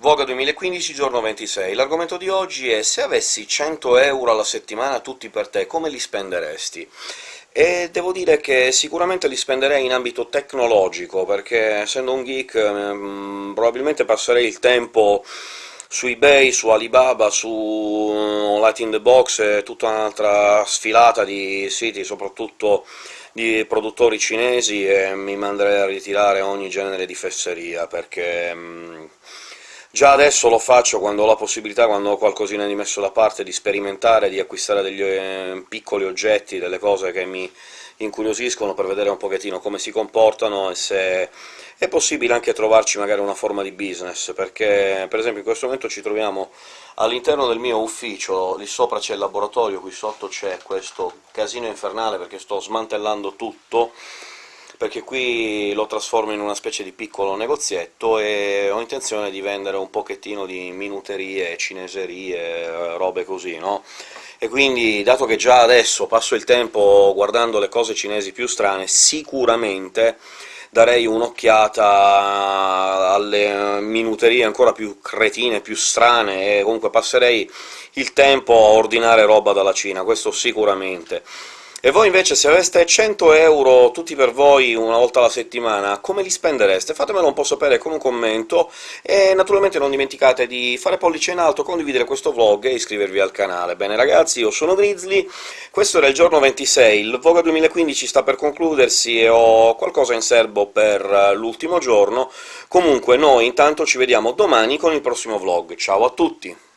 Voga 2015, giorno 26. L'argomento di oggi è se avessi 100 euro alla settimana tutti per te, come li spenderesti? E devo dire che sicuramente li spenderei in ambito tecnologico, perché essendo un geek mh, probabilmente passerei il tempo su eBay, su Alibaba, su Light in the Box e tutta un'altra sfilata di siti, soprattutto di produttori cinesi, e mi manderei a ritirare ogni genere di fesseria, perché... Mh, Già adesso lo faccio quando ho la possibilità, quando ho qualcosina di messo da parte, di sperimentare, di acquistare degli eh, piccoli oggetti, delle cose che mi incuriosiscono per vedere un pochettino come si comportano e se è possibile anche trovarci magari una forma di business, perché per esempio in questo momento ci troviamo all'interno del mio ufficio, lì sopra c'è il laboratorio, qui sotto c'è questo casino infernale perché sto smantellando tutto, perché qui lo trasformo in una specie di piccolo negozietto e ho intenzione di vendere un pochettino di minuterie, cineserie, robe così, no? E quindi, dato che già adesso passo il tempo guardando le cose cinesi più strane, sicuramente darei un'occhiata alle minuterie ancora più cretine, più strane, e comunque passerei il tempo a ordinare roba dalla Cina, questo sicuramente. E voi invece, se aveste 100 euro tutti per voi una volta alla settimana, come li spendereste? Fatemelo un po' sapere con un commento, e naturalmente non dimenticate di fare pollice in alto, condividere questo vlog e iscrivervi al canale. Bene ragazzi, io sono Grizzly, questo era il giorno 26, il Voga 2015 sta per concludersi e ho qualcosa in serbo per l'ultimo giorno, comunque noi intanto ci vediamo domani con il prossimo vlog. Ciao a tutti!